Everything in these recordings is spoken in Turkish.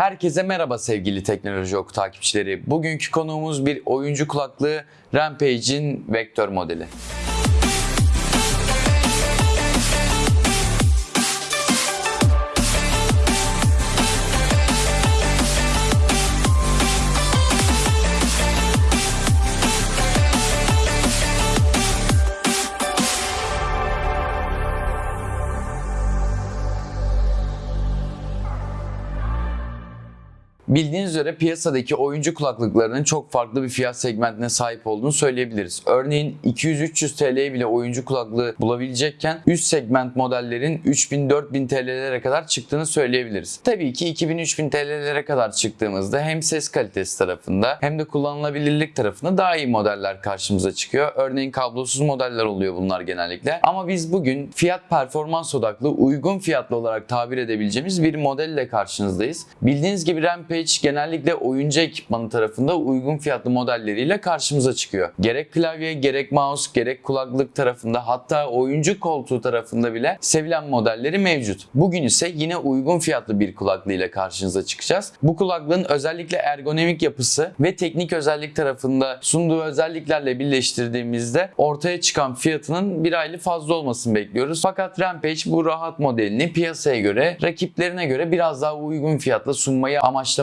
Herkese merhaba sevgili Teknoloji Oku takipçileri. Bugünkü konuğumuz bir oyuncu kulaklığı Rampage'in vektör modeli. Bildiğiniz üzere piyasadaki oyuncu kulaklıklarının çok farklı bir fiyat segmentine sahip olduğunu söyleyebiliriz. Örneğin 200-300 TL'ye bile oyuncu kulaklığı bulabilecekken üst segment modellerin 3000-4000 TL'lere kadar çıktığını söyleyebiliriz. Tabii ki 2000-3000 TL'lere kadar çıktığımızda hem ses kalitesi tarafında hem de kullanılabilirlik tarafında daha iyi modeller karşımıza çıkıyor. Örneğin kablosuz modeller oluyor bunlar genellikle. Ama biz bugün fiyat performans odaklı uygun fiyatlı olarak tabir edebileceğimiz bir modelle karşınızdayız. Bildiğiniz gibi Rampage genellikle oyuncu ekipmanı tarafında uygun fiyatlı modelleriyle karşımıza çıkıyor. Gerek klavye, gerek mouse, gerek kulaklık tarafında hatta oyuncu koltuğu tarafında bile sevilen modelleri mevcut. Bugün ise yine uygun fiyatlı bir kulaklığıyla karşınıza çıkacağız. Bu kulaklığın özellikle ergonomik yapısı ve teknik özellik tarafında sunduğu özelliklerle birleştirdiğimizde ortaya çıkan fiyatının bir aylı fazla olmasını bekliyoruz. Fakat Rampage bu rahat modelini piyasaya göre, rakiplerine göre biraz daha uygun fiyatla sunmayı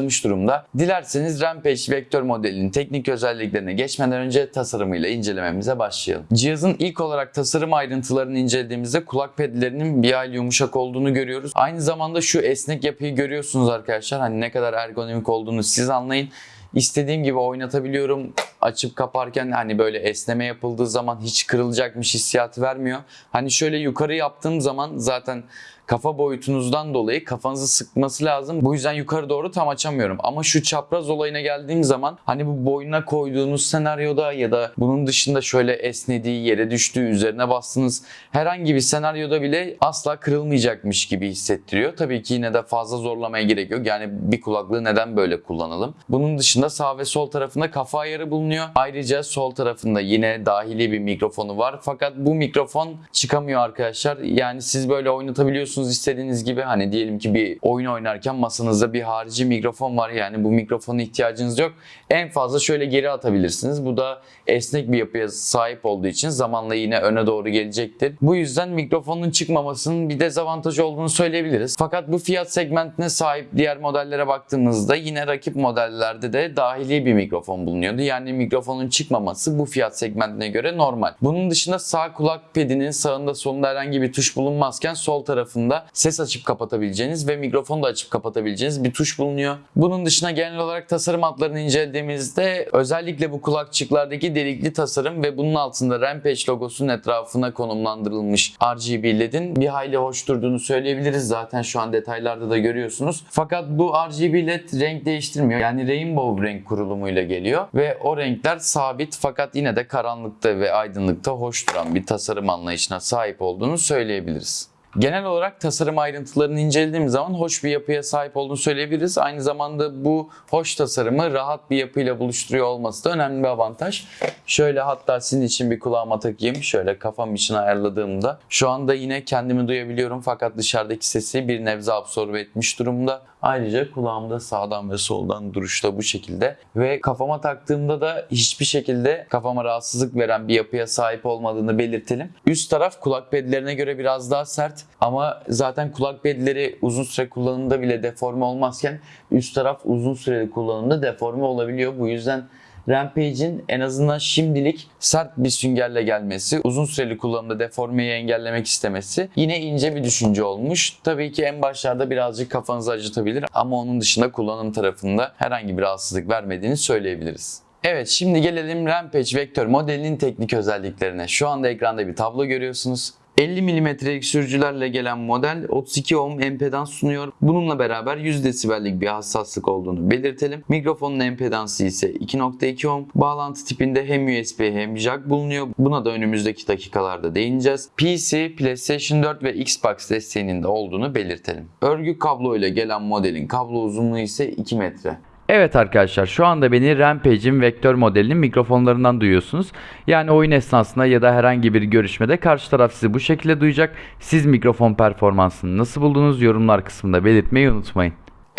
amaçlamış durumda. Dilerseniz Rampage vektör modelinin teknik özelliklerine geçmeden önce tasarımıyla incelememize başlayalım. Cihazın ilk olarak tasarım ayrıntılarını incelediğimizde kulak pedlerinin bir hayli yumuşak olduğunu görüyoruz. Aynı zamanda şu esnek yapıyı görüyorsunuz arkadaşlar. Hani ne kadar ergonomik olduğunu siz anlayın. İstediğim gibi oynatabiliyorum. Açıp kaparken hani böyle esneme yapıldığı zaman hiç kırılacakmış hissiyatı vermiyor. Hani şöyle yukarı yaptığım zaman zaten kafa boyutunuzdan dolayı kafanızı sıkması lazım. Bu yüzden yukarı doğru tam açamıyorum. Ama şu çapraz olayına geldiğim zaman hani bu boynuna koyduğunuz senaryoda ya da bunun dışında şöyle esnediği, yere düştüğü, üzerine bastığınız herhangi bir senaryoda bile asla kırılmayacakmış gibi hissettiriyor. Tabii ki yine de fazla zorlamaya gerek yok. Yani bir kulaklığı neden böyle kullanalım? Bunun dışında sağ ve sol tarafında kafa ayarı bulunuyor. Ayrıca sol tarafında yine dahili bir mikrofonu var. Fakat bu mikrofon çıkamıyor arkadaşlar. Yani siz böyle oynatabiliyorsunuz istediğiniz gibi. Hani diyelim ki bir oyun oynarken masanızda bir harici mikrofon var. Yani bu mikrofona ihtiyacınız yok. En fazla şöyle geri atabilirsiniz. Bu da esnek bir yapıya sahip olduğu için zamanla yine öne doğru gelecektir. Bu yüzden mikrofonun çıkmamasının bir dezavantajı olduğunu söyleyebiliriz. Fakat bu fiyat segmentine sahip diğer modellere baktığımızda yine rakip modellerde de dahili bir mikrofon bulunuyordu. Yani mikrofonun çıkmaması bu fiyat segmentine göre normal. Bunun dışında sağ kulak pedinin sağında solunda herhangi bir tuş bulunmazken sol tarafında ses açıp kapatabileceğiniz ve mikrofonu da açıp kapatabileceğiniz bir tuş bulunuyor. Bunun dışında genel olarak tasarım hatlarını incelediğimizde özellikle bu kulakçıklardaki delikli tasarım ve bunun altında Rampage logosunun etrafına konumlandırılmış RGB LED'in bir hayli hoş durduğunu söyleyebiliriz. Zaten şu an detaylarda da görüyorsunuz. Fakat bu RGB LED renk değiştirmiyor. Yani rainbow renk kurulumuyla geliyor ve o renkler sabit fakat yine de karanlıkta ve aydınlıkta hoş duran bir tasarım anlayışına sahip olduğunu söyleyebiliriz. Genel olarak tasarım ayrıntılarını incelediğimiz zaman hoş bir yapıya sahip olduğunu söyleyebiliriz. Aynı zamanda bu hoş tasarımı rahat bir yapıyla buluşturuyor olması da önemli bir avantaj. Şöyle hatta sizin için bir kulağıma takayım. Şöyle kafam için ayarladığımda. Şu anda yine kendimi duyabiliyorum fakat dışarıdaki sesi bir nebze absorbe etmiş durumda. Ayrıca kulağımda sağdan ve soldan duruşta bu şekilde ve kafama taktığımda da hiçbir şekilde kafama rahatsızlık veren bir yapıya sahip olmadığını belirtelim. Üst taraf kulak pedlerine göre biraz daha sert ama zaten kulak pedleri uzun süre kullanımda bile deforme olmazken üst taraf uzun süreli kullanımda deforme olabiliyor. Bu yüzden Rampage'in en azından şimdilik sert bir süngerle gelmesi, uzun süreli kullanımda deformeyi engellemek istemesi yine ince bir düşünce olmuş. Tabii ki en başlarda birazcık kafanızı acıtabilir ama onun dışında kullanım tarafında herhangi bir rahatsızlık vermediğini söyleyebiliriz. Evet şimdi gelelim Rampage Vektör modelinin teknik özelliklerine. Şu anda ekranda bir tablo görüyorsunuz. 50 mm'lik sürücülerle gelen model 32 ohm empedans sunuyor. Bununla beraber 100 desibellik bir hassaslık olduğunu belirtelim. Mikrofonun empedansı ise 2.2 ohm. Bağlantı tipinde hem USB hem jack bulunuyor. Buna da önümüzdeki dakikalarda değineceğiz. PC, PlayStation 4 ve Xbox desteğinin de olduğunu belirtelim. Örgü kablo ile gelen modelin kablo uzunluğu ise 2 metre. Evet arkadaşlar şu anda beni Rampage'in vektör modelinin mikrofonlarından duyuyorsunuz. Yani oyun esnasında ya da herhangi bir görüşmede karşı taraf sizi bu şekilde duyacak. Siz mikrofon performansını nasıl buldunuz yorumlar kısmında belirtmeyi unutmayın.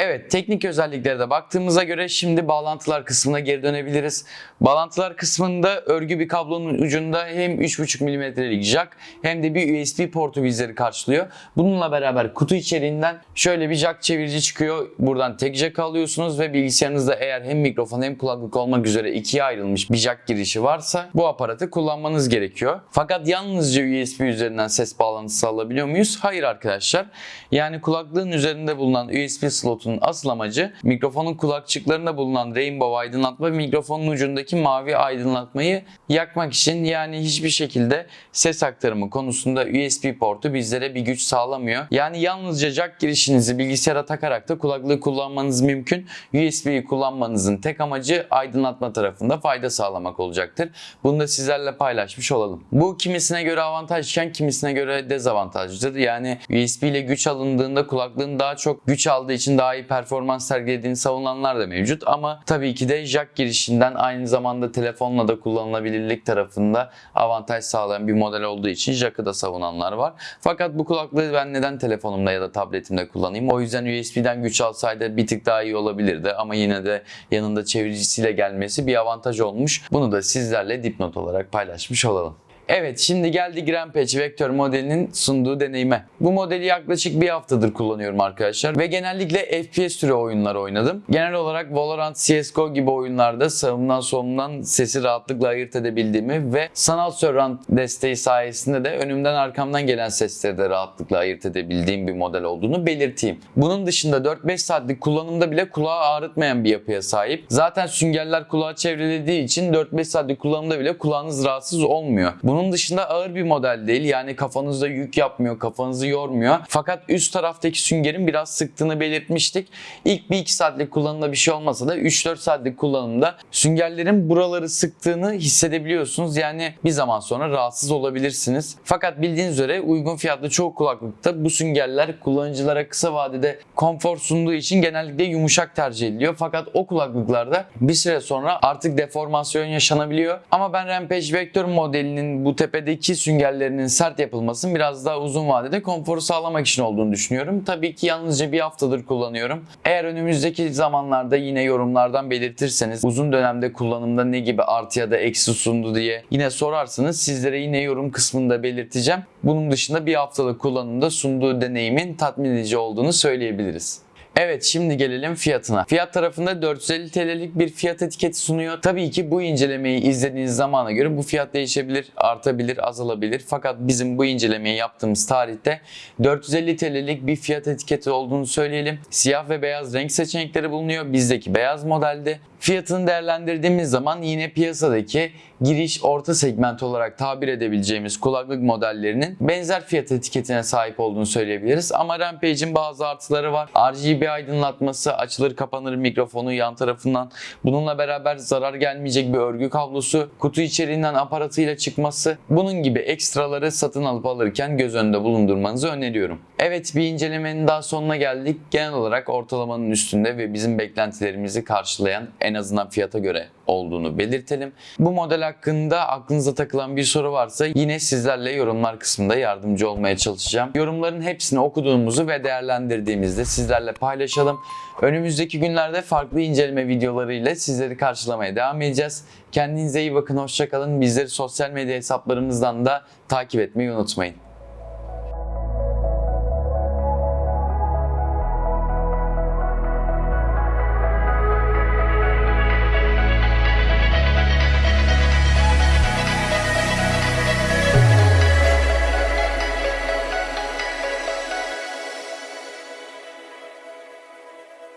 Evet teknik özelliklere de baktığımıza göre şimdi bağlantılar kısmına geri dönebiliriz. Bağlantılar kısmında örgü bir kablonun ucunda hem 3.5 mm'lik jack hem de bir USB portu bizleri karşılıyor. Bununla beraber kutu içeriğinden şöyle bir jack çevirici çıkıyor. Buradan tek jack alıyorsunuz ve bilgisayarınızda eğer hem mikrofon hem kulaklık olmak üzere ikiye ayrılmış bir jack girişi varsa bu aparatı kullanmanız gerekiyor. Fakat yalnızca USB üzerinden ses bağlantısı alabiliyor muyuz? Hayır arkadaşlar. Yani kulaklığın üzerinde bulunan USB slotunun asıl amacı mikrofonun kulakçıklarında bulunan rainbow aydınlatma mikrofonun ucundaki mavi aydınlatmayı yakmak için yani hiçbir şekilde ses aktarımı konusunda USB portu bizlere bir güç sağlamıyor. Yani yalnızca jack girişinizi bilgisayara takarak da kulaklığı kullanmanız mümkün. USB'yi kullanmanızın tek amacı aydınlatma tarafında fayda sağlamak olacaktır. Bunu da sizlerle paylaşmış olalım. Bu kimisine göre avantajken kimisine göre dezavantajlıdır. Yani USB ile güç alındığında kulaklığın daha çok güç aldığı için daha iyi performans sergilediğini savunanlar da mevcut. Ama tabii ki de jack girişinden aynı zamanda telefonla da kullanılabilirlik tarafında avantaj sağlayan bir model olduğu için jack'ı da savunanlar var. Fakat bu kulaklığı ben neden telefonumda ya da tabletimde kullanayım? O yüzden USB'den güç alsaydı bir tık daha iyi olabilirdi ama yine de yanında çeviricisiyle gelmesi bir avantaj olmuş. Bunu da sizlerle dipnot olarak paylaşmış olalım. Evet şimdi geldik Rampage Vektör modelinin sunduğu deneyime. Bu modeli yaklaşık bir haftadır kullanıyorum arkadaşlar ve genellikle FPS türü oyunlar oynadım. Genel olarak Valorant, CSGO gibi oyunlarda sağımdan solumdan sesi rahatlıkla ayırt edebildiğimi ve sanal surround desteği sayesinde de önümden arkamdan gelen sesleri de rahatlıkla ayırt edebildiğim bir model olduğunu belirteyim. Bunun dışında 4-5 saatlik kullanımda bile kulağı ağrıtmayan bir yapıya sahip. Zaten süngerler kulağı çevrelediği için 4-5 saatlik kullanımda bile kulağınız rahatsız olmuyor. Bunun bunun dışında ağır bir model değil. Yani kafanızda yük yapmıyor, kafanızı yormuyor. Fakat üst taraftaki süngerin biraz sıktığını belirtmiştik. İlk 1-2 saatlik kullanımda bir şey olmasa da 3-4 saatlik kullanımda süngerlerin buraları sıktığını hissedebiliyorsunuz. Yani bir zaman sonra rahatsız olabilirsiniz. Fakat bildiğiniz üzere uygun fiyatlı çoğu kulaklıkta bu süngerler kullanıcılara kısa vadede konfor sunduğu için genellikle yumuşak tercih ediliyor. Fakat o kulaklıklarda bir süre sonra artık deformasyon yaşanabiliyor. Ama ben Rampage Vector modelinin bu tepedeki süngerlerinin sert yapılmasının biraz daha uzun vadede konforu sağlamak için olduğunu düşünüyorum. Tabii ki yalnızca bir haftadır kullanıyorum. Eğer önümüzdeki zamanlarda yine yorumlardan belirtirseniz uzun dönemde kullanımda ne gibi artı ya da eksi sundu diye yine sorarsanız sizlere yine yorum kısmında belirteceğim. Bunun dışında bir haftalık kullanımda sunduğu deneyimin tatmin edici olduğunu söyleyebiliriz. Evet şimdi gelelim fiyatına. Fiyat tarafında 450 TL'lik bir fiyat etiketi sunuyor. Tabii ki bu incelemeyi izlediğiniz zamana göre bu fiyat değişebilir, artabilir, azalabilir. Fakat bizim bu incelemeyi yaptığımız tarihte 450 TL'lik bir fiyat etiketi olduğunu söyleyelim. Siyah ve beyaz renk seçenekleri bulunuyor. Bizdeki beyaz modelde. Fiyatını değerlendirdiğimiz zaman yine piyasadaki giriş orta segment olarak tabir edebileceğimiz kulaklık modellerinin benzer fiyat etiketine sahip olduğunu söyleyebiliriz. Ama Rampage'in bazı artıları var. RGB aydınlatması, açılır kapanır mikrofonu yan tarafından. Bununla beraber zarar gelmeyecek bir örgü kablosu, kutu içeriğinden aparatıyla çıkması. Bunun gibi ekstraları satın alıp alırken göz önünde bulundurmanızı öneriyorum. Evet bir incelemenin daha sonuna geldik. Genel olarak ortalamanın üstünde ve bizim beklentilerimizi karşılayan en azından fiyata göre olduğunu belirtelim. Bu model hakkında aklınıza takılan bir soru varsa yine sizlerle yorumlar kısmında yardımcı olmaya çalışacağım. Yorumların hepsini okuduğumuzu ve değerlendirdiğimizde sizlerle paylaşalım. Önümüzdeki günlerde farklı inceleme videolarıyla sizleri karşılamaya devam edeceğiz. Kendinize iyi bakın, hoşçakalın. Bizleri sosyal medya hesaplarımızdan da takip etmeyi unutmayın.